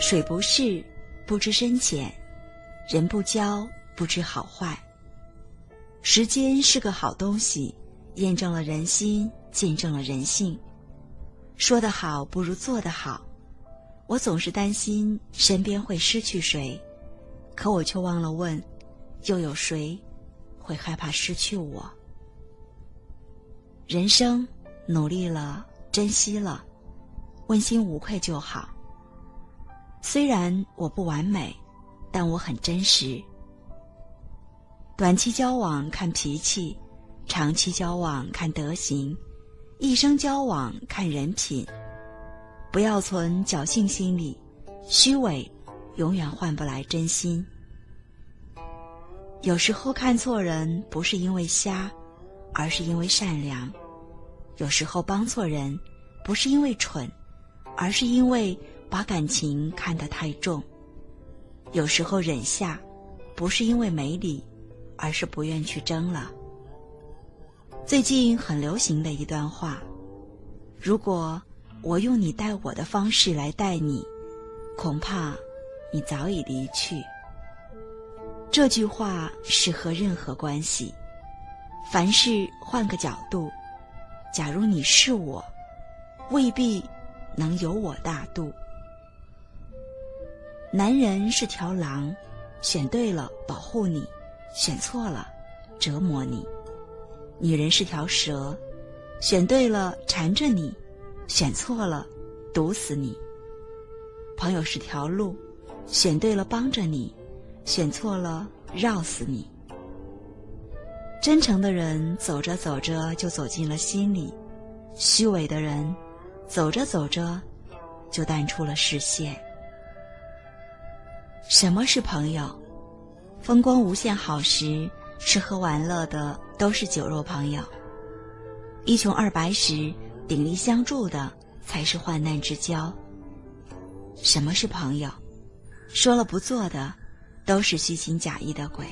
水不试，不知深浅；人不交，不知好坏。时间是个好东西，验证了人心，见证了人性。说得好不如做得好。我总是担心身边会失去谁，可我却忘了问：又有谁会害怕失去我？人生努力了，珍惜了，问心无愧就好。虽然我不完美，但我很真实。短期交往看脾气，长期交往看德行，一生交往看人品。不要存侥幸心理，虚伪永远换不来真心。有时候看错人不是因为瞎，而是因为善良；有时候帮错人不是因为蠢，而是因为把感情看得太重；有时候忍下不是因为没理，而是不愿去争了。最近很流行的一段话：如果。我用你待我的方式来待你，恐怕你早已离去。这句话适合任何关系，凡事换个角度。假如你是我，未必能有我大度。男人是条狼，选对了保护你，选错了折磨你；女人是条蛇，选对了缠着你。选错了，毒死你。朋友是条路，选对了帮着你，选错了绕死你。真诚的人走着走着就走进了心里，虚伪的人走着走着就淡出了视线。什么是朋友？风光无限好时，吃喝玩乐的都是酒肉朋友；一穷二白时。鼎力相助的才是患难之交。什么是朋友？说了不做的，都是虚情假意的鬼；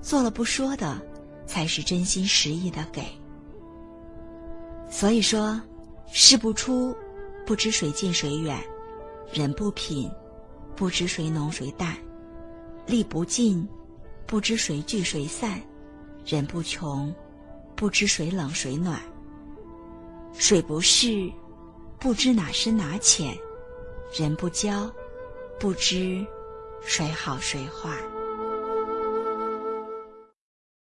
做了不说的，才是真心实意的给。所以说，事不出，不知谁近谁远；人不品，不知谁浓谁淡；力不尽，不知谁聚谁散；人不穷，不知谁冷谁暖。水不试，不知哪深哪浅；人不交，不知谁好谁坏。